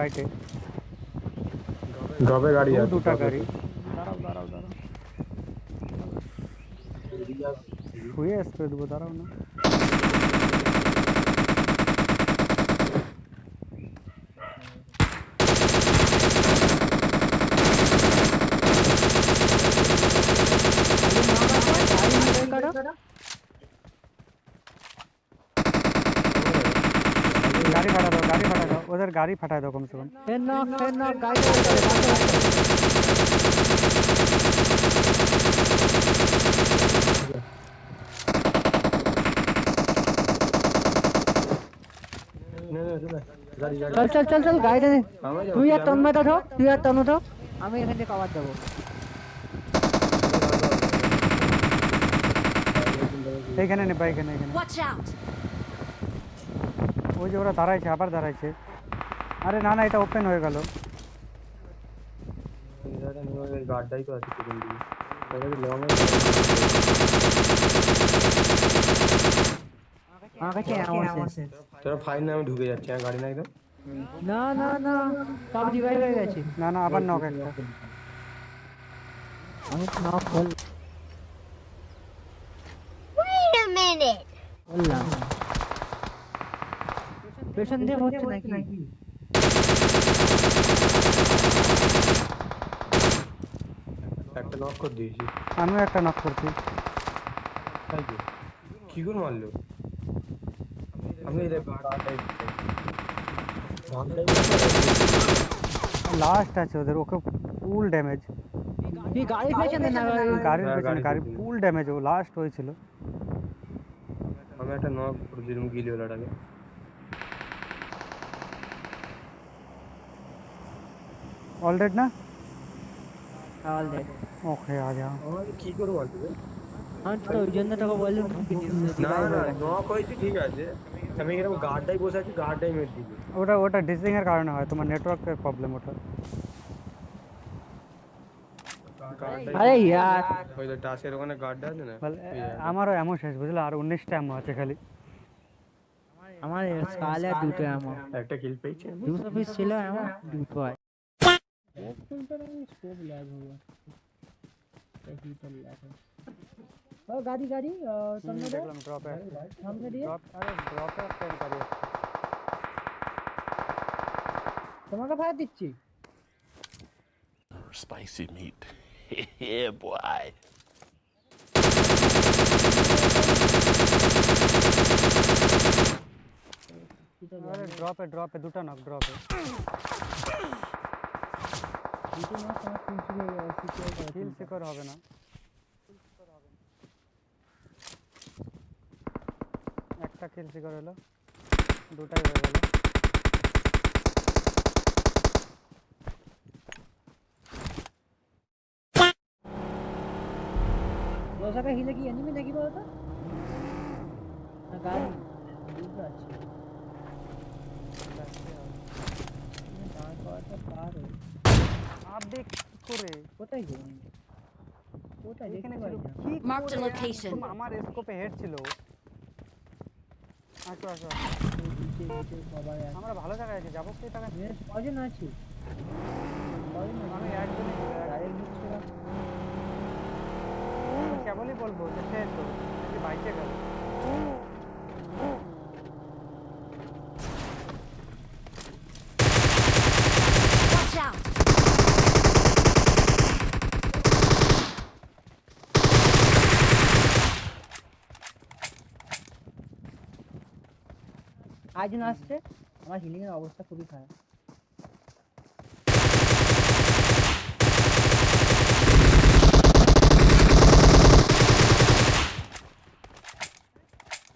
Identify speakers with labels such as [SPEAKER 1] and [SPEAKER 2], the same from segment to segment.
[SPEAKER 1] Right
[SPEAKER 2] है। ಗಾಡಿ ಯಾರು ಟೂಟಾ ಗಾಡಿ दारा दारा दारा हुई है इस बता रहा हूँ ना। ওদের গাড়ি ফাটায় দাও কমসে কম।
[SPEAKER 3] চল চল চল চল তুই আর তুই আর আমি এখান থেকে কভার দেবো।
[SPEAKER 2] এখানে এখানে
[SPEAKER 4] এখানে
[SPEAKER 2] ওই যে ওরা দাঁড়াইছে আবার দাঁড়াইছে। আরে না না এটা ওপেন হয়ে গেল।
[SPEAKER 1] গার্ডটাই তো আছে পিছন দিকে তাহলে লং
[SPEAKER 3] আমার কাছে ammo আছে।
[SPEAKER 1] তোরা ফাইন আমি ঢুকে যাচ্ছি হ্যাঁ গাড়ি না একদম
[SPEAKER 3] না না না সব রিভাইভ হয়ে গেছে।
[SPEAKER 2] না না আবার নক একটা।
[SPEAKER 3] আমি নক হল
[SPEAKER 4] Wait a minute!
[SPEAKER 3] বললাম পেছন দিয়ে হচ্ছে নাকি?
[SPEAKER 1] একটা নক করে দিয়েছি।
[SPEAKER 2] আমিও একটা নক করছি।
[SPEAKER 1] তাই তো? কি করে মারলো? আমি
[SPEAKER 2] লাস্ট আছে ওদের ওকে ফুল ড্যামেজ
[SPEAKER 3] কি পেছনে না
[SPEAKER 2] গাড়ির? পেছনে
[SPEAKER 1] গাড়ির
[SPEAKER 2] গাড়ি ফুল ড্যামেজ ও লাস্ট হয়েছিল।
[SPEAKER 1] আমি একটা নক করে দিলাম গিলিওলাটাকে
[SPEAKER 2] অলরেড না
[SPEAKER 3] অল ডেড
[SPEAKER 2] ওকে आ जाओ
[SPEAKER 1] আমাকে কি করে মারবে রে?
[SPEAKER 3] আমি তো ওই জন্য তোকে বললাম
[SPEAKER 1] না না নক হয়েছে ঠিক আছে আমি এরকম গার্ডটাই বসে আছি গার্ডটাই মেরে দিবে
[SPEAKER 2] ওটা ওটা ডিসিং এর কারণে হয় তোমার নেটওয়ার্কের প্রবলেম ওটা
[SPEAKER 1] গার্ডটাই
[SPEAKER 3] আরে ইয়ার
[SPEAKER 1] ওই তো টাসের ওখানে গার্ডটা আছে না
[SPEAKER 2] বলে,
[SPEAKER 1] ওই জায়গাটা।
[SPEAKER 2] আমারও এমন শেষ বুঝলে আর উনিশটা এমন আছে খালি
[SPEAKER 3] আমার স্কালে দুটো আমার
[SPEAKER 1] একটা কিল পেয়েছি আমি।
[SPEAKER 3] দুশো পিস ছিল আমার দুটো আছে ও গাড়ি গাড়ি সামনে দে
[SPEAKER 2] দেখলাম ড্রপে
[SPEAKER 3] সামনে দিয়ে
[SPEAKER 2] ড্রপ আরে ড্রপে একটা গাড়ি আছে।
[SPEAKER 3] তোমাকে ফায়ার দিচ্ছি
[SPEAKER 5] Spicy meat. yeah, boy.
[SPEAKER 2] আরে ড্রপে ড্রপে দুটো নক ড্রপে
[SPEAKER 3] দুটো মাস আমার তিনশো সিকিউর
[SPEAKER 2] কিল সিকিউর হবে না একটা কিল সিকিউর হলো দুটাই হয়ে গেল
[SPEAKER 3] দোসাকা হিলে কি এনিমি নাকি বলতো না গাড়ি দুটো আছে দাঁড় করাটা পারো
[SPEAKER 2] আপডেট করে।
[SPEAKER 3] কোথায় গেল
[SPEAKER 2] এখানে ছিল কি মার্ক
[SPEAKER 4] দ্য
[SPEAKER 2] লোকেশন আমার স্কোপে হেড ছিল।
[SPEAKER 3] আচ্ছা আচ্ছা
[SPEAKER 2] আমরা ভালো জায়গায় আছি যাব সেই টাকা
[SPEAKER 3] কজন আছি?
[SPEAKER 2] আমি একজনই কেবলই বলব যে সে তো বাইকে গেল।
[SPEAKER 3] আরেকজন আসছে আমার হিলিং এর অবস্থা খুবই খারাপ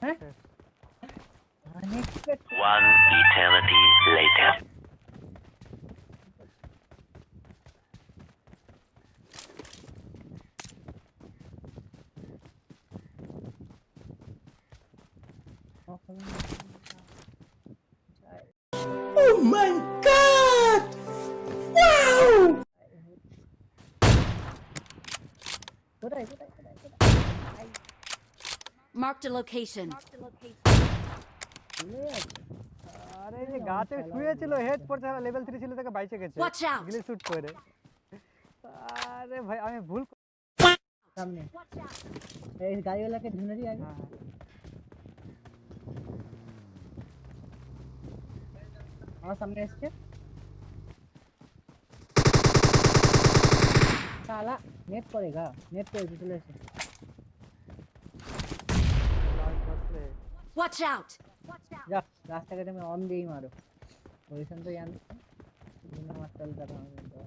[SPEAKER 3] হ্যাঁ Unexpected.
[SPEAKER 5] One eternity later.
[SPEAKER 3] কোথায় কোথায় কোথায় কোথায়
[SPEAKER 4] Marked a location.
[SPEAKER 3] ভুলে যাচ্ছে
[SPEAKER 2] আরে এই যে গাছে শুয়েছিল হেড পড়ছে লেভেল থ্রি ছিল তাকে বাইচে গেছে
[SPEAKER 4] Watch out!
[SPEAKER 2] গিলি শুট করে আরে ভাই আমি ভুল ক-
[SPEAKER 3] সামনে এই গাড়িওয়ালাকে ধরে দিই আগে
[SPEAKER 2] হ্যাঁ, হ্যাঁ।
[SPEAKER 3] আমার সামনে এসছে नेट पड़ेगा नेट पे
[SPEAKER 2] चले से
[SPEAKER 4] वॉच आउट
[SPEAKER 3] जा रास्ता कटे में ऑन गई मारो पोजीशन तो यार मैं मत चल रहा
[SPEAKER 2] हूं तो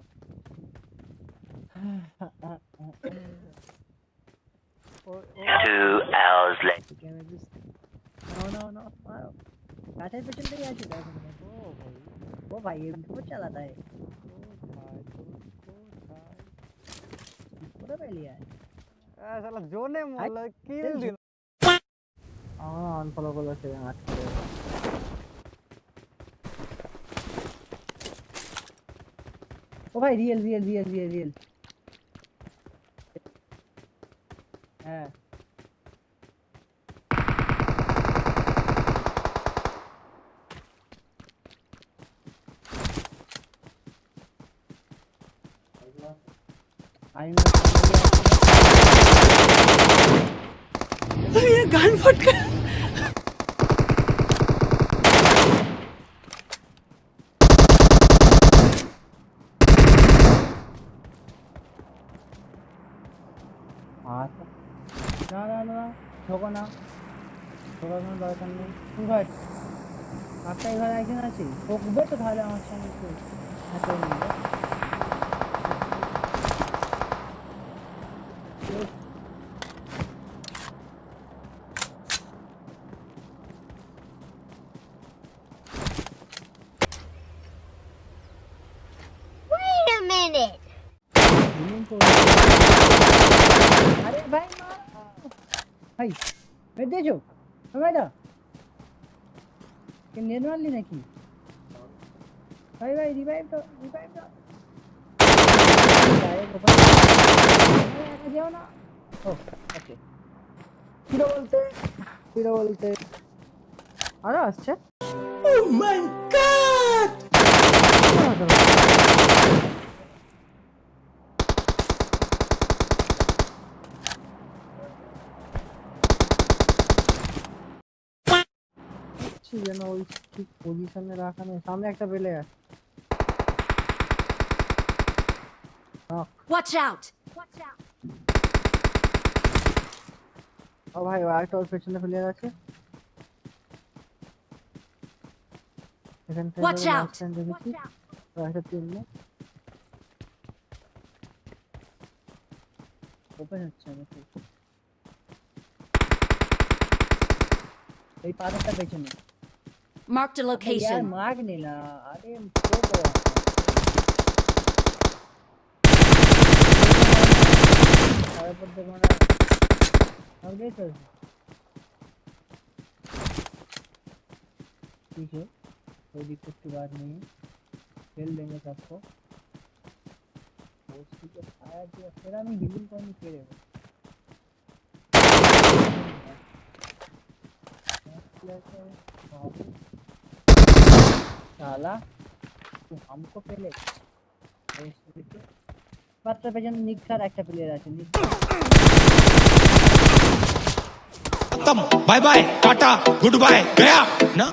[SPEAKER 5] Two hours later.
[SPEAKER 3] No, no, no. मारो. रास्ते पे चल रही है आज
[SPEAKER 2] ओ भाई
[SPEAKER 3] वो भाई ये बहुत चलाता है
[SPEAKER 2] फ़ोटो ले लिया
[SPEAKER 3] है साला जोने
[SPEAKER 2] मोला किल दिन। हाँ अनफॉलो
[SPEAKER 3] कर
[SPEAKER 2] लो
[SPEAKER 3] से आठ कर ओ भाई real real real real real हाँ। রিয়েল হ্যাঁ আমি আচ্ছা না না না ঠোকো না ঠোকার কোনো দরকার নেই তুই ভাই একটাই ঘরে একজন আছে ঠকবে তো তাহলে আমার সঙ্গে planet. अरे भाई
[SPEAKER 4] भाई बेटे जो।
[SPEAKER 3] हमारे दा। कि निर्माण ली नहीं की। भाई भाई रिवाइव तो रिवाइव तो अरे गोपाल जाओ ना। ओ ओके फिर बोलते फिर बोलते। अरे अच्छा। Oh my god! বলতে আরো আসছে ও মাই গড দেখছি যেন ওই ঠিক পজিশনে রাখা নেই সামনে একটা পেলে আছে
[SPEAKER 4] Watch out!
[SPEAKER 3] ও ভাই ও আরেকটা ওর পেছনে ফেলে গেছে এখান থেকে
[SPEAKER 4] Watch out!
[SPEAKER 3] last time দেখেছি ও একটা তিনটে ওপেন হচ্ছে আমাকে এই পাথরটা পেছনে
[SPEAKER 4] Marked a location.
[SPEAKER 3] ठीक है कोई दिक्कत की बात नहीं है खेल देंगे सबको आया हिलिंग कौन नहीं खेलेगा साला तू हमको पहले মাত্র পেছনে নিক্ষার একটা প্লেয়ার আছে নিক্ষার
[SPEAKER 6] खत्म bye bye tata goodbye गया ना